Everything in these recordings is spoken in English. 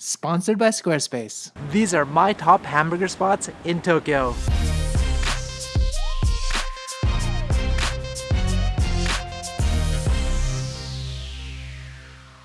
sponsored by Squarespace. These are my top hamburger spots in Tokyo.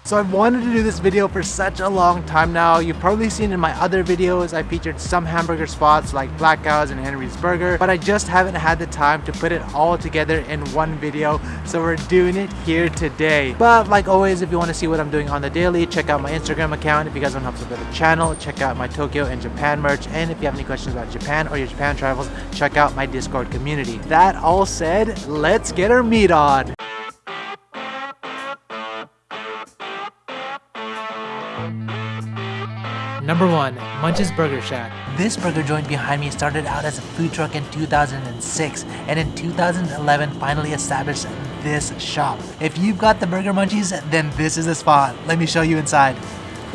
So I've wanted to do this video for such a long time now. You've probably seen in my other videos I featured some hamburger spots like Black Cows and Henry's Burger, but I just haven't had the time to put it all together in one video, so we're doing it here today. But like always, if you want to see what I'm doing on the daily, check out my Instagram account. If you guys want to help support the channel, check out my Tokyo and Japan merch. And if you have any questions about Japan or your Japan travels, check out my Discord community. That all said, let's get our meat on. Number 1. Munch's Burger Shack. This burger joint behind me started out as a food truck in 2006 and in 2011 finally established this shop. If you've got the burger munchies, then this is the spot. Let me show you inside.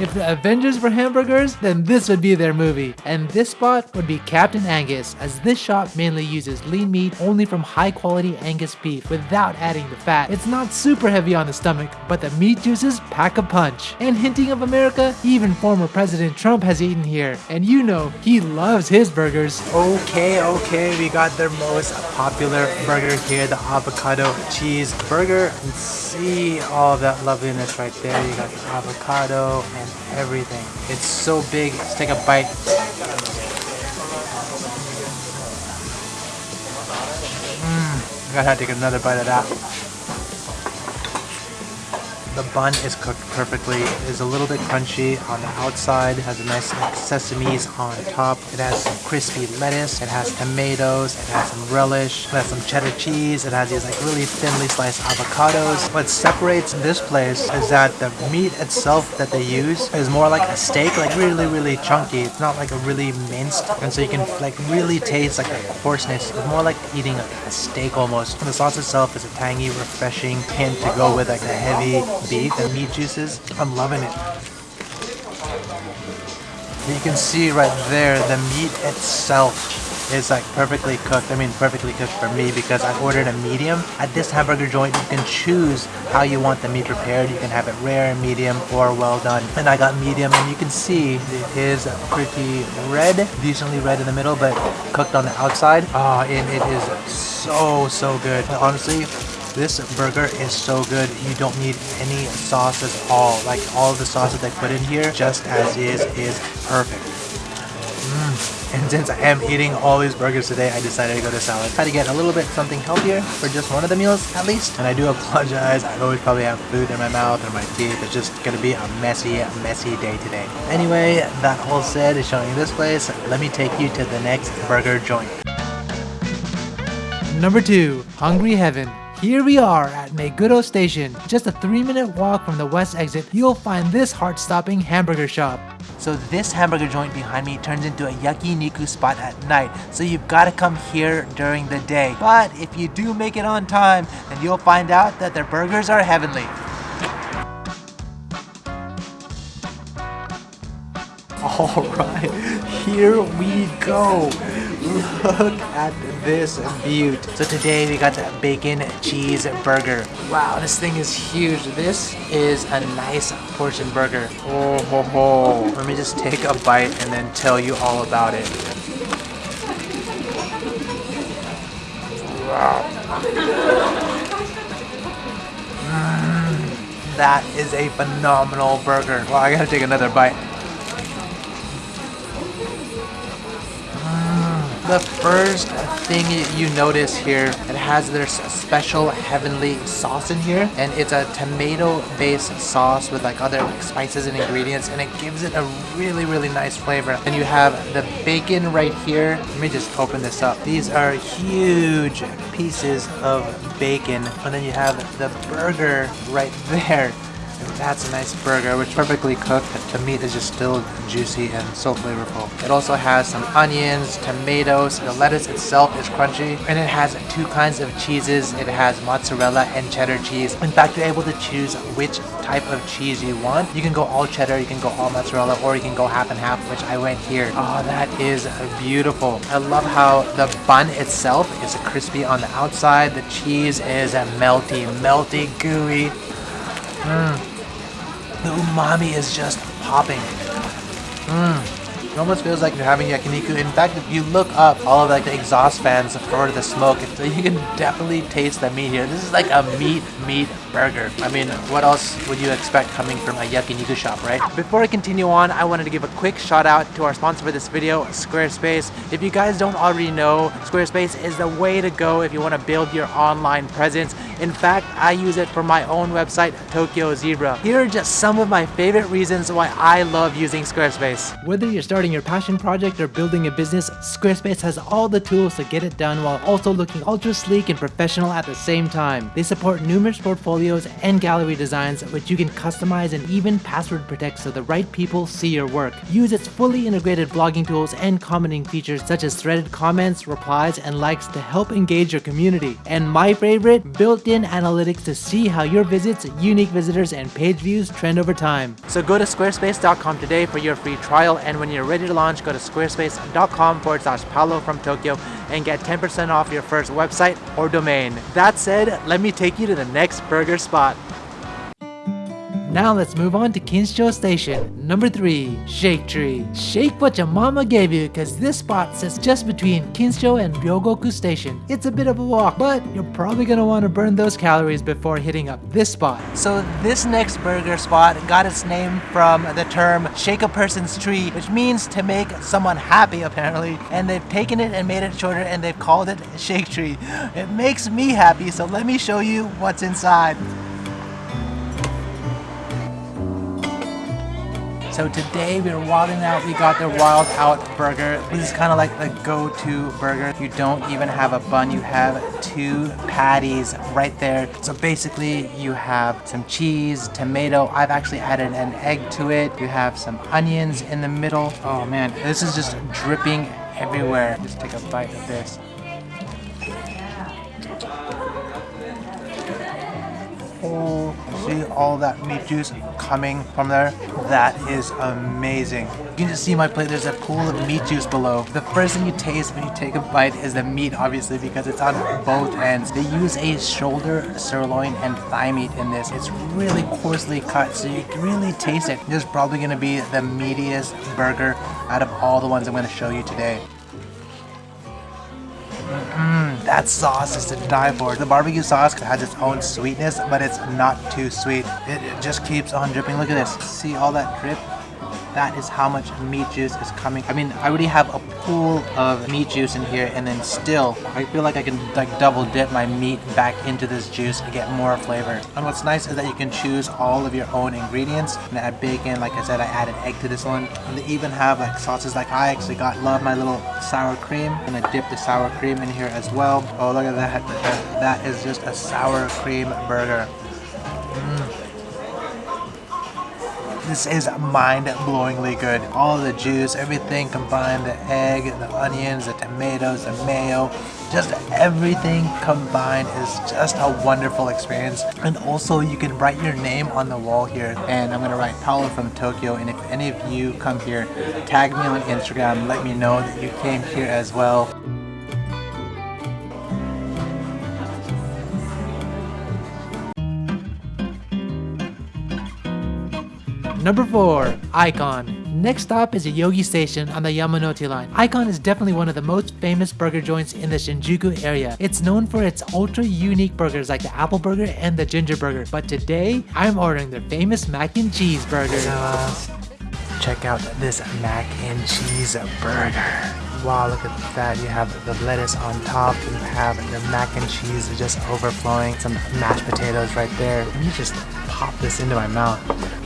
If the Avengers were hamburgers, then this would be their movie. And this spot would be Captain Angus, as this shop mainly uses lean meat only from high quality Angus beef without adding the fat. It's not super heavy on the stomach, but the meat juices pack a punch. And hinting of America, even former President Trump has eaten here. And you know, he loves his burgers. Okay, okay, we got their most popular burger here, the avocado cheese burger. And see all that loveliness right there. You got the avocado and everything. It's so big. Let's take a bite. Mmm, gotta take another bite of that. The bun is cooked perfectly. It is a little bit crunchy on the outside. It has a nice like, sesames on top. It has some crispy lettuce. It has tomatoes. It has some relish. It has some cheddar cheese. It has these like really thinly sliced avocados. What separates this place is that the meat itself that they use is more like a steak, like really, really chunky. It's not like a really minced. And so you can like really taste like the coarseness. It's more like eating a, a steak almost. The sauce itself is a tangy, refreshing hint to go with like the heavy beef and meat juices. I'm loving it. You can see right there, the meat itself is like perfectly cooked. I mean, perfectly cooked for me because I ordered a medium. At this hamburger joint, you can choose how you want the meat prepared. You can have it rare, medium, or well done. And I got medium, and you can see it is pretty red, decently red in the middle, but cooked on the outside. Oh, and it is so, so good. Honestly, this burger is so good. You don't need any sauce at all. Like all the sauce that they put in here, just as is, is perfect. Mm. And since I am eating all these burgers today, I decided to go to salad. Try to get a little bit something healthier for just one of the meals at least. And I do apologize. I always probably have food in my mouth or my teeth. It's just gonna be a messy, messy day today. Anyway, that all said is showing you this place. Let me take you to the next burger joint. Number 2. Hungry Heaven. Here we are at Meguro Station. Just a 3 minute walk from the west exit, you'll find this heart-stopping hamburger shop. So this hamburger joint behind me turns into a yakiniku spot at night. So you've got to come here during the day. But if you do make it on time, then you'll find out that their burgers are heavenly. Alright, here we go. Look at this beaut. So today we got the bacon cheese burger. Wow, this thing is huge. This is a nice portion burger. Oh ho ho. Let me just take a bite and then tell you all about it. Wow. Mm, that is a phenomenal burger. Well, I gotta take another bite. The first thing you notice here, it has their special heavenly sauce in here and it's a tomato based sauce with like other like spices and ingredients and it gives it a really really nice flavor. And you have the bacon right here. Let me just open this up. These are huge pieces of bacon and then you have the burger right there. That's a nice burger, which perfectly cooked. The meat is just still juicy and so flavorful. It also has some onions, tomatoes, the lettuce itself is crunchy, and it has two kinds of cheeses. It has mozzarella and cheddar cheese. In fact, you're able to choose which type of cheese you want. You can go all cheddar, you can go all mozzarella, or you can go half and half, which I went here. Oh, that is beautiful. I love how the bun itself is crispy on the outside. The cheese is melty, melty, gooey. Mm. The umami is just popping. Mmm. It almost feels like you're having yakiniku. In fact, if you look up all of like the exhaust fans for the smoke, you can definitely taste the meat here. This is like a meat meat burger. I mean, what else would you expect coming from a yakiniku shop, right? Before I continue on, I wanted to give a quick shout out to our sponsor for this video, Squarespace. If you guys don't already know, Squarespace is the way to go if you want to build your online presence. In fact, I use it for my own website, Tokyo Zebra. Here are just some of my favorite reasons why I love using Squarespace. Whether you're starting your passion project or building a business, Squarespace has all the tools to get it done while also looking ultra sleek and professional at the same time. They support numerous portfolios and gallery designs which you can customize and even password protect so the right people see your work. Use its fully integrated blogging tools and commenting features such as threaded comments, replies, and likes to help engage your community. And my favorite, built-in analytics to see how your visits, unique visitors, and page views trend over time. So go to squarespace.com today for your free trial and when you're ready to launch, go to squarespace.com forward slash Paolo from Tokyo and get 10% off your first website or domain. That said, let me take you to the next burger spot. Now let's move on to Kinshicho Station. Number 3, Shake Tree. Shake what your mama gave you cause this spot sits just between Kinshicho and Ryogoku Station. It's a bit of a walk, but you're probably gonna want to burn those calories before hitting up this spot. So this next burger spot got its name from the term shake a person's tree, which means to make someone happy apparently. And they've taken it and made it shorter and they've called it shake tree. It makes me happy, so let me show you what's inside. So today we are wilding out, we got the Wild Out Burger. This is kind of like the go-to burger. You don't even have a bun, you have two patties right there. So basically you have some cheese, tomato. I've actually added an egg to it. You have some onions in the middle. Oh man, this is just dripping everywhere. Just take a bite of this. Oh, see all that meat juice coming from there? That is amazing. You can just see my plate, there's a pool of meat juice below. The first thing you taste when you take a bite is the meat, obviously, because it's on both ends. They use a shoulder, sirloin, and thigh meat in this. It's really coarsely cut, so you can really taste it. This is probably gonna be the meatiest burger out of all the ones I'm gonna show you today. Mmm, that sauce is to die for. The barbecue sauce has its own sweetness, but it's not too sweet. It, just keeps on dripping. Look at this. See all that drip? That is how much meat juice is coming. I mean, I already have a pool of meat juice in here, and then still, I feel like I can like double dip my meat back into this juice to get more flavor. And what's nice is that you can choose all of your own ingredients. And I add bacon, like I said, I added egg to this one. And they even have like sauces like I actually got, love my little sour cream. And I dip the sour cream in here as well. Oh, look at. That, that is just a sour cream burger. This is mind-blowingly good. All the juice, everything combined, the egg, the onions, the tomatoes, the mayo, just everything combined is just a wonderful experience. And also you can write your name on the wall here. And I'm gonna write Paolo from Tokyo. And if any of you come here, tag me on Instagram, let me know that you came here as well. Number 4. Icon. Next stop is Yoyogi Station on the Yamanote line. Icon is definitely one of the most famous burger joints in the Shinjuku area. It's known for its ultra unique burgers like the apple burger and the ginger burger. But today, I'm ordering their famous mac and cheese burger. Uh, check out this mac and cheese burger. Wow, look at that. You have the lettuce on top. You have the mac and cheese just overflowing. Some mashed potatoes right there. Let me just pop this into my mouth.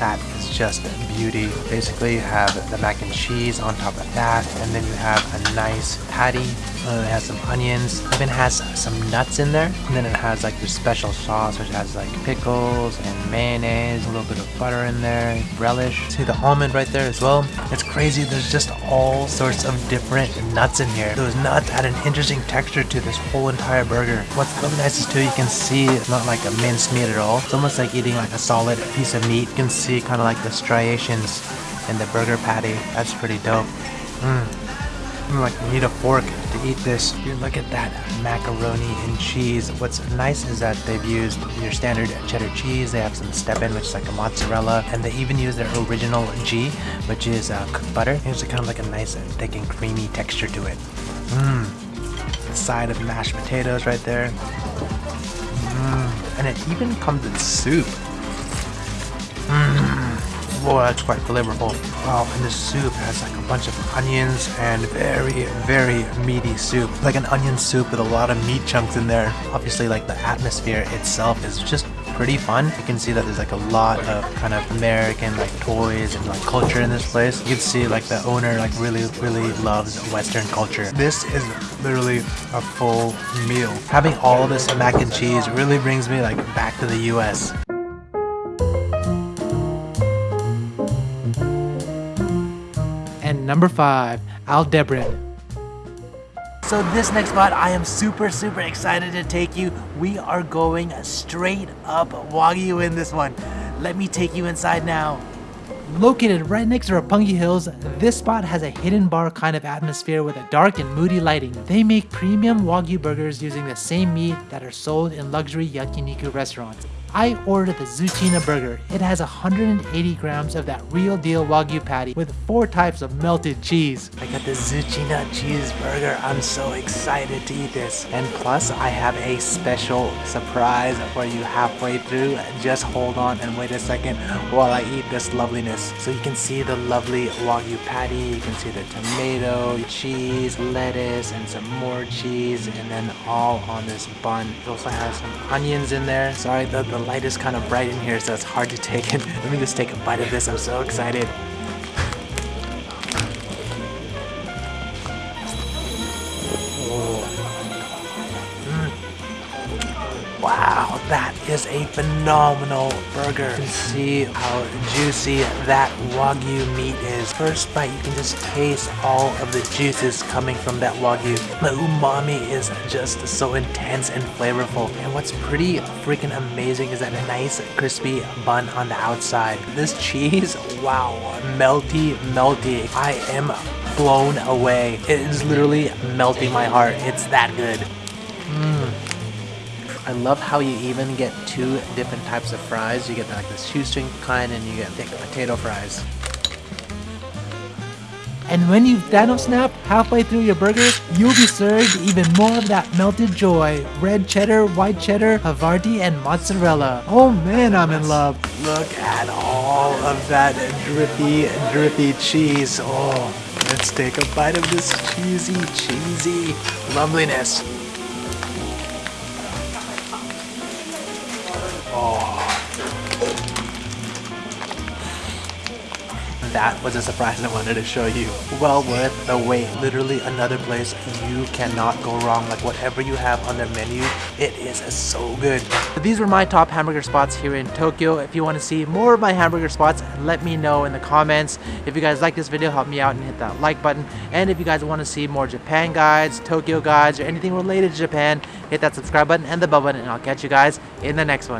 That is just beauty. Basically, you have the mac and cheese on top of that, and then you have a nice patty. Uh, it has some onions, even has some nuts in there, and then it has like your special sauce, which has like pickles and mayonnaise, a little bit of butter in there, relish. See the almond right there as well. It's crazy. There's just all sorts of different nuts in here. Those nuts add an interesting texture to this whole entire burger. What's really nice is too, you can see it's not like a minced meat at all. It's almost like eating like a solid piece of meat. You can see kind of like the striations in the burger patty. That's pretty dope. Mm. Mm, like you need a fork to eat this. Dude, look at that macaroni and cheese. What's nice is that they've used your standard cheddar cheese. They have some step-in, which is like a mozzarella, and they even use their original ghee, which is uh, cooked butter. It's kind of like a nice thick and creamy texture to it. Mmm. Side of mashed potatoes right there. Mmm. And it even comes in soup. Mmm. Boy, that's uh, quite flavorful. Wow, and the soup has like a bunch of onions and very, very meaty soup. Like an onion soup with a lot of meat chunks in there. Obviously, like the atmosphere itself is just pretty fun. You can see that there's like a lot of kind of American like toys and like culture in this place. You can see like the owner like really, really loves Western culture. This is literally a full meal. Having all of this mac and cheese really brings me like back to the US. Number 5, Aldebaran. So this next spot, I am super, super excited to take you. We are going straight up Wagyu in this one. Let me take you inside now. Located right next to Roppongi Hills, this spot has a hidden bar kind of atmosphere with a dark and moody lighting. They make premium Wagyu burgers using the same meat that are sold in luxury yakiniku restaurants. I ordered the Zucchina burger. It has 180 grams of that real deal Wagyu patty with four types of melted cheese. I got the Zucchina cheeseburger. I'm so excited to eat this. And plus, I have a special surprise for you halfway through. Just hold on and wait a second while I eat this loveliness. So you can see the lovely Wagyu patty. You can see the tomato, cheese, lettuce, and some more cheese. And then all on this bun. It also has some onions in there. Sorry, the, the light is kind of bright in here, so it's hard to take it. Let me just take a bite of this. I'm so excited. Is a phenomenal burger. You can see how juicy that Wagyu meat is. First bite, you can just taste all of the juices coming from that Wagyu. The umami is just so intense and flavorful. And what's pretty freaking amazing is that nice crispy bun on the outside. This cheese, wow, melty, melty. I am blown away. It is literally melting my heart. It's that good. I love how you even get two different types of fries. You get like the shoestring kind and you get thick potato fries. And when you've Thanos snapped halfway through your burger, you'll be served even more of that melted joy. Red cheddar, white cheddar, Havarti, and mozzarella. Oh man, I'm in love. Look at all of that drippy, drippy cheese. Oh, let's take a bite of this cheesy, cheesy loveliness. That was a surprise I wanted to show you. Well worth the wait. Literally another place you cannot go wrong. Like whatever you have on their menu, it is so good. These were my top hamburger spots here in Tokyo. If you want to see more of my hamburger spots, let me know in the comments. If you guys like this video, help me out and hit that like button. And if you guys want to see more Japan guides, Tokyo guides, or anything related to Japan, hit that subscribe button and the bell button and I'll catch you guys in the next one.